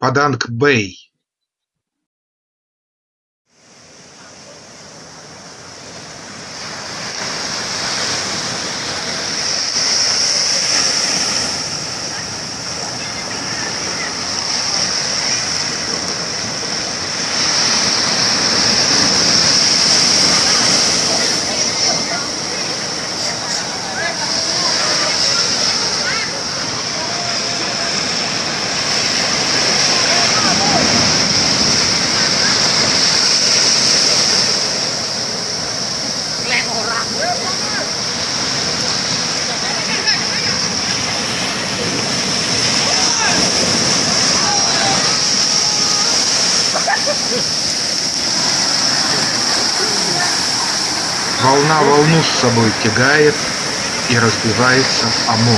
Паданг-Бэй Волна волну с собой тягает И разбивается о мол.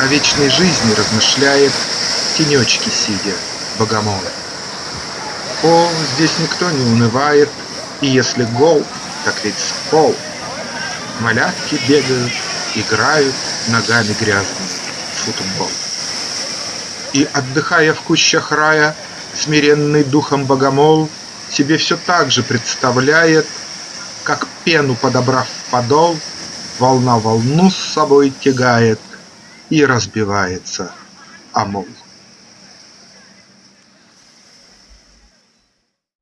О вечной жизни размышляет В тенечке сидя богомол. О, здесь никто не унывает, И если гол, так ведь с пол. Малятки бегают, играют Ногами грязными в футбол. И, отдыхая в кущах рая, Смиренный духом богомол Себе все так же представляет как пену подобрав подол, Волна волну с собой тягает И разбивается о мол.